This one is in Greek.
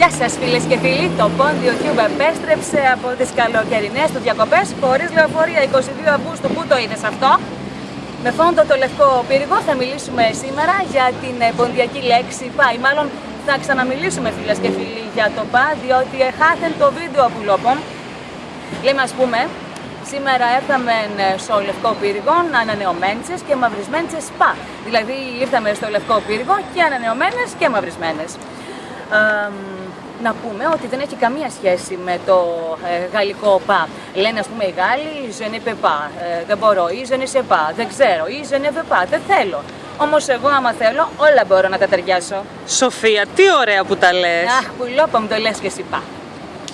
Γεια σας φίλες και φίλοι, το Πόντιο Cube επέστρεψε από τις καλοκαιρινές του διακοπές χωρίς λεωφορεία 22 Αυγούστου, πού το είδες αυτό; Με φόντο το λευκό πύργο θα μιλήσουμε σήμερα για την ε, ποντιακή λέξη πα ή μάλλον θα ξαναμιλήσουμε φίλες και φίλοι για το πα διότι εχάθεν το βίντεο που λόπον. Λέμε ας πούμε, σήμερα έρθαμε ε, στο λευκό πύργο ανανεωμένες και μαυρισμένες πα. Δηλαδή ήρθαμε στο λευκό πύργο και ανανεωμένες και μαυρισμένες να πούμε ότι δεν έχει καμία σχέση με το ε, γαλλικό πα. Λένε ας πούμε οι Γάλλοι je ne peux pas, ε, δεν μπορώ ή je ne sais pas, δεν ξέρω ή je ne veux pas, δεν θέλω. Όμως εγώ άμα θέλω όλα μπορώ να τα ταιριάσω. Σοφία, τι ωραία που τα λες. Αχ, που μου το λες και εσύ πα.